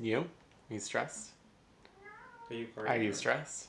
You? Are you stressed? Are you recording? Are you stressed?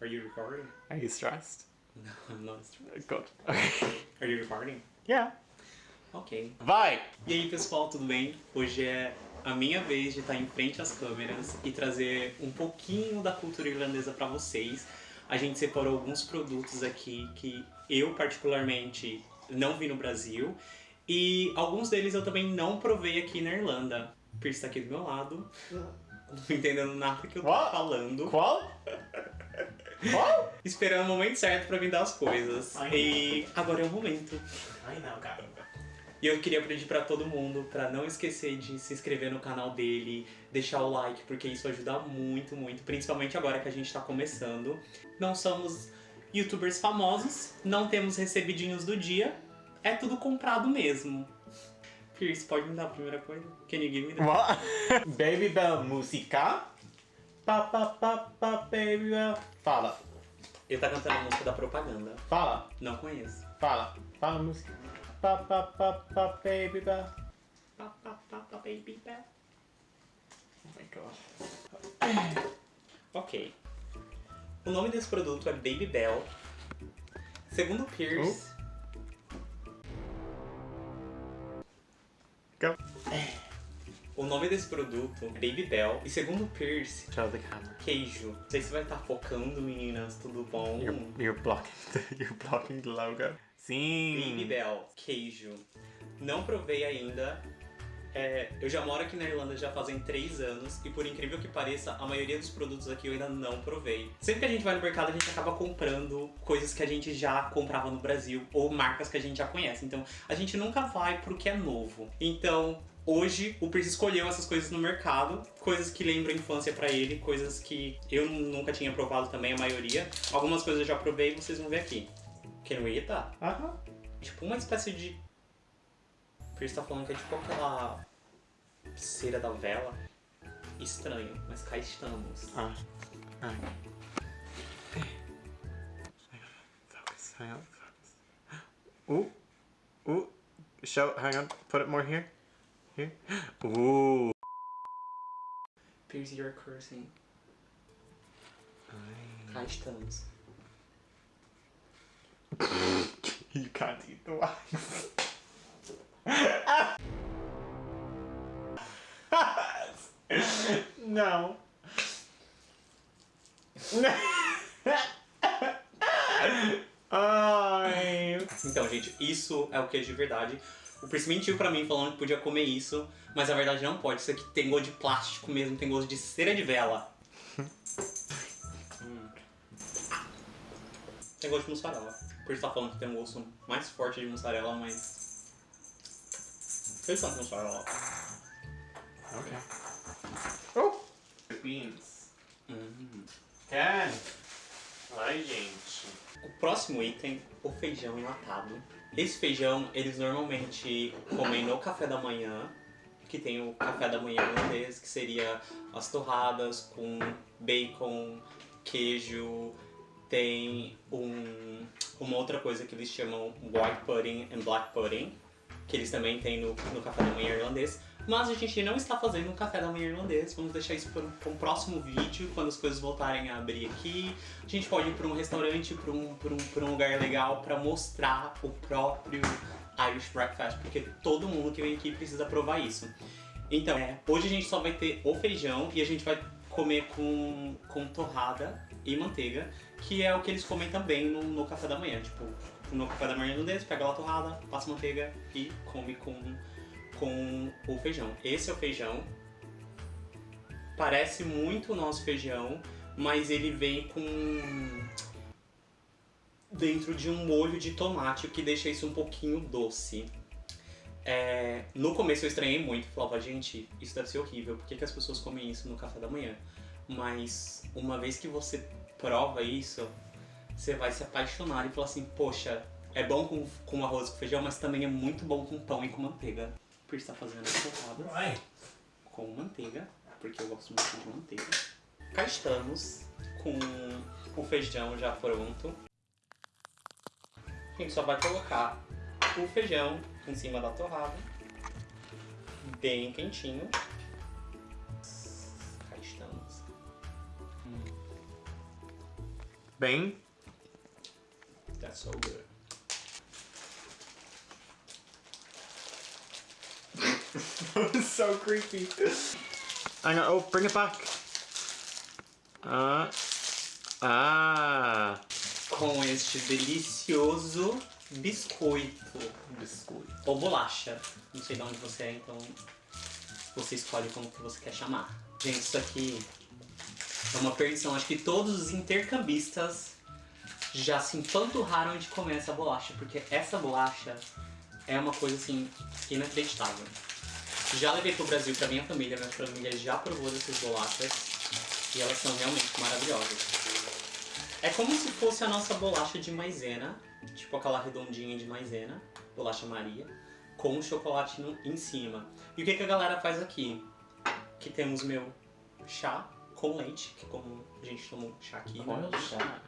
Are you recording? Are you stressed? No, I'm not stressed. Good. Okay. Are you recording? Yeah. Ok. Vai! E aí pessoal, tudo bem? Hoje é a minha vez de estar em frente às câmeras e trazer um pouquinho da cultura irlandesa para vocês. A gente separou alguns produtos aqui que eu particularmente não vi no Brasil e alguns deles eu também não provei aqui na Irlanda. O Pierce tá aqui do meu lado, não entendendo nada que eu tô What? falando. Qual? Qual? Esperando o momento certo pra vir dar as coisas. Ai. E agora é o momento. Ai não, cara. E eu queria pedir pra todo mundo pra não esquecer de se inscrever no canal dele, deixar o like, porque isso ajuda muito, muito, principalmente agora que a gente tá começando. Não somos youtubers famosos, não temos recebidinhos do dia, é tudo comprado mesmo. Pierce, pode me dar a primeira coisa? Can you give me? What? Baby Bell música? Pa pa pa pa Baby Bell. Fala, Ele tá cantando a música da propaganda. fala, Não conheço. fala. Fala a música. Pa pa pa pa Baby Bell. Pa, pa, pa, pa, baby, pa. Oh my god. Ok. O nome desse produto é Baby Bell. Segundo Pierce, Go. O nome desse produto é Baby Bell. E segundo Pierce, queijo. Não sei se vai estar focando, meninas. Tudo bom? You're, you're blocking the, you're blocking the logo. Sim. Baby Bell, queijo. Não provei ainda. É, eu já moro aqui na Irlanda já fazem 3 anos e por incrível que pareça, a maioria dos produtos aqui eu ainda não provei. Sempre que a gente vai no mercado, a gente acaba comprando coisas que a gente já comprava no Brasil ou marcas que a gente já conhece. Então, a gente nunca vai pro que é novo. Então, hoje o Pierce escolheu essas coisas no mercado, coisas que lembram a infância pra ele, coisas que eu nunca tinha provado também, a maioria. Algumas coisas eu já provei e vocês vão ver aqui. Eat that? Aham. Tipo uma espécie de. O Pierce tá falando que é tipo aquela cera da vela. Estranho, mas cá estamos. Ah. Ah. Focus. Hang on. Focus. Ooh. Ooh. Show. Hang on. Put it more here. Ooh. Pierce, you're cursing. Cá estamos. You can't eat the wax. no. Ai. Então, gente, isso é o queijo de verdade. O Pierce mentiu pra mim falando que podia comer isso, mas a verdade não pode. Isso aqui tem gosto de plástico mesmo, tem gosto de cera de vela. Hum. Tem gosto de mussarela. O Pierce tá falando que tem um gosto mais forte de mussarela, mas. Fez tanto mussarela. Okay. Oh. Beans. Hum. Can. Ai, gente. O próximo item, o feijão enlatado. Esse feijão, eles normalmente comem no café da manhã, que tem o café da manhã irlandês, que seria as torradas com bacon, queijo, tem um, uma outra coisa que eles chamam white pudding and black pudding, que eles também têm no, no café da manhã irlandês. Mas a gente não está fazendo um café da manhã irlandês, vamos deixar isso para um, próximo vídeo, quando as coisas voltarem a abrir aqui. A gente pode ir para um restaurante, para um, para um, para um lugar legal para mostrar o próprio Irish Breakfast, porque todo mundo que vem aqui precisa provar isso. Então, é, hoje a gente só vai ter o feijão e a gente vai comer com, com torrada e manteiga, que é o que eles comem também no, no café da manhã. Tipo, no café da manhã irlandês, pega lá a torrada, passa manteiga e come com com o feijão. Esse é o feijão. Parece muito o nosso feijão, mas ele vem com dentro de um molho de tomate, o que deixa isso um pouquinho doce. É, no começo eu estranhei muito, falava, gente, isso deve ser horrível, por que, que as pessoas comem isso no café da manhã? Mas uma vez que você prova isso, você vai se apaixonar e falar assim, poxa, é bom com, com arroz e feijão, mas também é muito bom com pão e com manteiga por estar fazendo as torradas com manteiga, porque eu gosto muito de manteiga. Cá estamos com o feijão já pronto. A gente só vai colocar o feijão em cima da torrada, bem quentinho. Cá estamos. Bem. That's so good. so creepy. Hang on, oh, bring it back. Ah. Ah. Com este delicioso biscoito. Biscoito. Ou bolacha. Não sei de onde você é, então você escolhe como que você quer chamar. Gente, isso aqui é uma perdição. Acho que todos os intercambistas já se empanturraram de comer essa bolacha, porque essa bolacha é uma coisa assim inacreditável. Já levei pro Brasil pra minha família, minha família já provou dessas bolachas e elas são realmente maravilhosas. É como se fosse a nossa bolacha de maisena, tipo aquela redondinha de maisena, bolacha Maria, com chocolate em cima. E o que, que a galera faz aqui? Que temos meu chá com leite, que como a gente toma chá aqui, né? chá.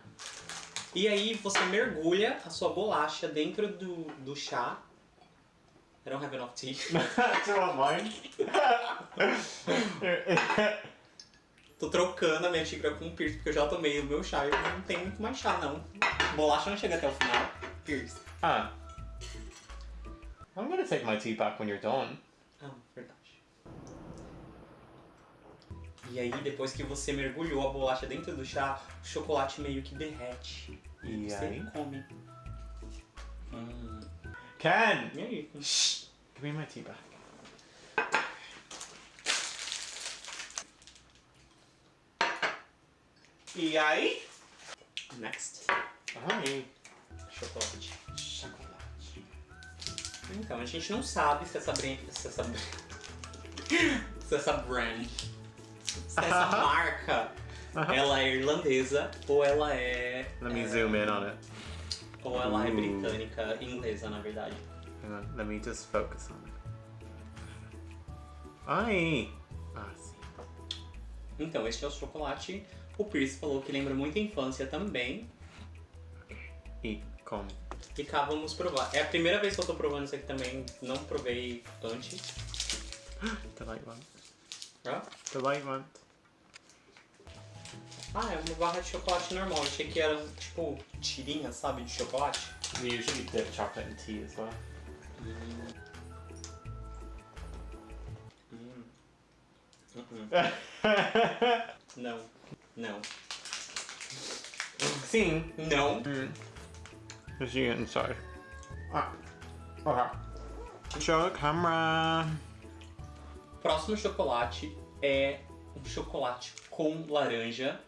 E aí você mergulha a sua bolacha dentro do, do chá. I don't have enough tea. Do you want mine? Tô trocando a minha xícara com o Pierce, porque eu já tomei o meu chá e eu não tenho muito mais chá, não. Bolacha não chega até o final. Pierce. ah. I'm gonna take my tea back when you're done. Ah, verdade. E aí, depois que você mergulhou a bolacha dentro do chá, o chocolate meio que derrete. E, E você aí? come. Hum. Ken! E aí? Shh! Give me my tea back. E aí? Next. Ai. Chocolate. Chocolate. Então, a gente não sabe se essa brand. Se essa, se essa brand. Se essa marca ela é irlandesa ou ela é. Let me é, zoom in on it. Ou ela é Ooh. britânica, inglesa, na verdade. On, let me just focus on it. Ai! Ah, sim. Então, este é o chocolate. O Pierce falou que lembra muito a infância também. E come. E cá vamos provar. É a primeira vez que eu tô provando isso aqui também. Não provei antes. The light one. Ó. The light one. Ah, é uma barra de chocolate normal. Eu achei que era tipo tirinha, sabe, de chocolate. We usually dip chocolate in tea as well. Hum. Uh-uh. Não. Não. Sim. Não. Mm. What's you getting inside? Ah. Okay. Show the camera. Próximo chocolate é um chocolate com laranja.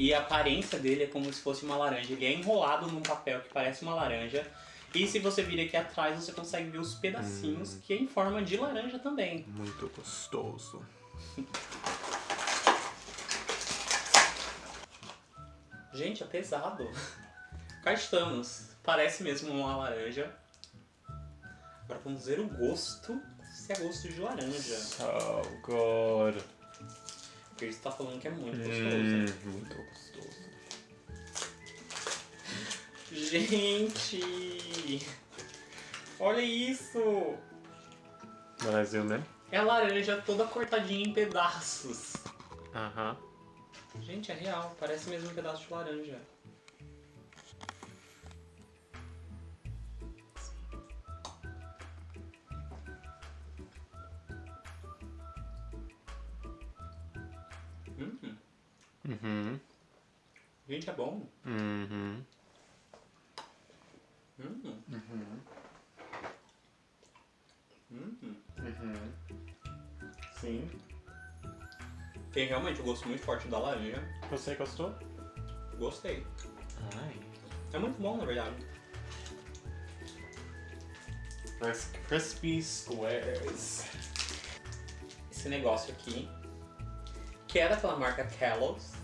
E a aparência dele é como se fosse uma laranja. Ele é enrolado num papel que parece uma laranja. E se você vir aqui atrás, você consegue ver os pedacinhos que é em forma de laranja também. Muito gostoso. Gente, é pesado. Cá estamos. Parece mesmo uma laranja. Agora vamos ver o gosto. Se é gosto de laranja. So good. O Pierce tá falando que é muito Hum, gostoso. muito gostoso. Gente! Olha isso! Zoom in? É a laranja toda cortadinha em pedaços. Uh huh. Gente, é real. Parece mesmo um pedaço de laranja. Hmm. gente, é bom. Mm hmm. Hum, Mm hmm. hum. Mm hmm. Sim. Tem realmente um gosto muito forte da laranja. Você gostou? Gostei. Ai. É muito bom, na verdade. Crispy squares. Esse negócio aqui, que é daquela marca Kellogg's.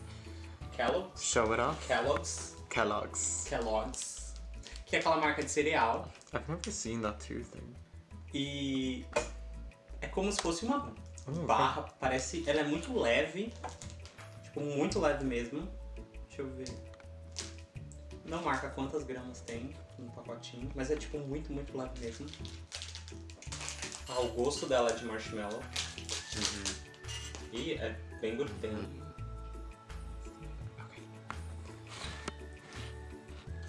Kellogg's? Show it off. Kellogg's. Kellogg's. Kellogg's. Que é aquela marca de cereal. I've never seen that too thing. E é como se fosse uma Oh, barra, parece. Ela é muito leve. Tipo, muito leve mesmo. Deixa eu ver. Não marca quantas gramas tem no pacotinho, mas é tipo muito, muito leve mesmo. Ah, o gosto dela é de marshmallow. E é bem glutênico.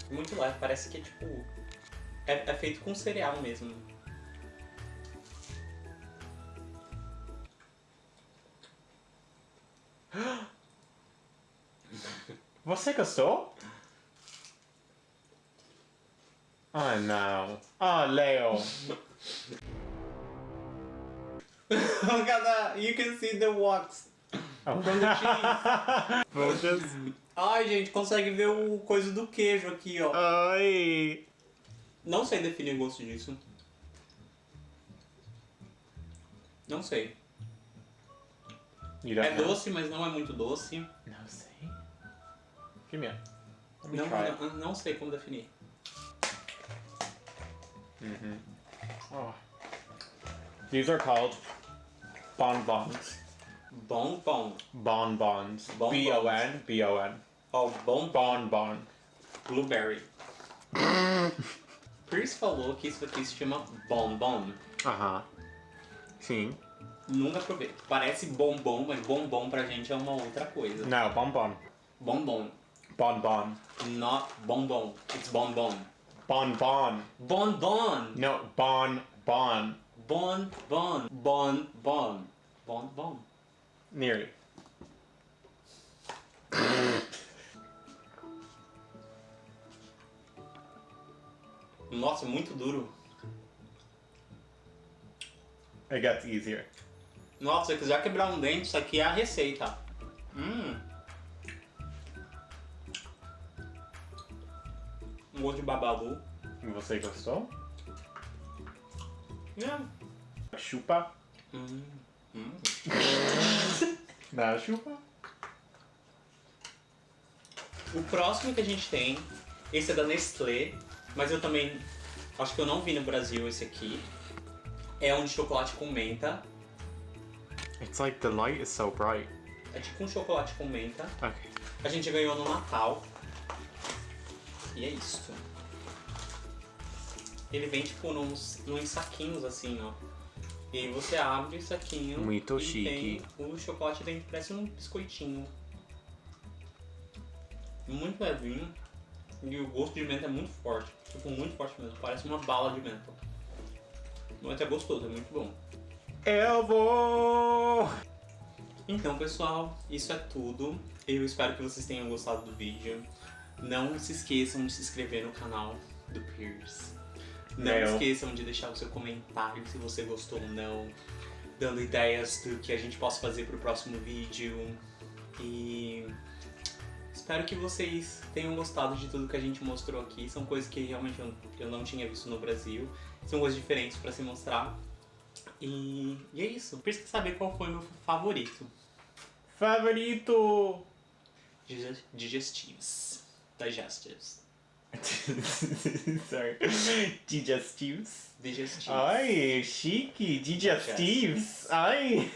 Muito leve, parece que é tipo. É, é feito com cereal mesmo. Você gostou? Oh não. Oh, Leo. Look at that! You can see the wax Ai, gente, consegue ver o coisa do queijo aqui, ó. Ai. Não sei definir o gosto disso. Não sei. É know? doce, mas não é muito doce. Não sei. Give me a... Let me Não, não, não sei como definir. Oh. These are called bonbons. Bom. Bonbons. Bonbons. B-O-N. B-O-N. Ó, bom, Bonbon. blueberry. Pierce falou que isso aqui se chama bombom. Aham. Sim. Nunca provei. Parece bombom, mas bombom pra gente é uma outra coisa. Não, bonbon. Bombom. Bonbon. Not bonbom. It's bonbon. Bonbon. Bonbon. No, bon, bon. Bon, bon. Bon, bon. Bon, bon. Nearly. Nossa, muito duro. It gets easier. Nossa, se quiser quebrar um dente, isso aqui é a receita. Hum. Um gosto de babalu. Você gostou? É. Chupa. Hum. Hum. Não, chupa. O próximo que a gente tem, esse é da Nestlé, mas eu também acho que eu não vi no Brasil esse aqui. É um de chocolate com menta. It's like the light is so bright. É tipo um chocolate com menta. Okay. A gente ganhou no Natal. E é isso. Ele vem tipo nos, nos saquinhos assim, ó. E aí você abre o saquinho Muito e chique. tem o chocolate dentro, parece um biscoitinho. Muito levinho. E o gosto de menta é muito forte. Tipo, muito forte mesmo. Parece uma bala de menta. Mas é gostoso, é muito bom. Eu vou! Então, pessoal, isso é tudo. Eu espero que vocês tenham gostado do vídeo. Não se esqueçam de se inscrever no canal do Pierce. Não esqueçam de deixar o seu comentário se você gostou ou não. Dando ideias do que a gente possa fazer pro próximo vídeo. E espero que vocês tenham gostado de tudo que a gente mostrou aqui. São coisas que realmente eu, não tinha visto no Brasil. São coisas diferentes para se mostrar. E, e é isso. Precisa saber qual foi o meu favorito. Favorito! Diges- Digestives. Digestives. Sorry. Digestives. Digestives. Ai, chique. Digestives. Ai.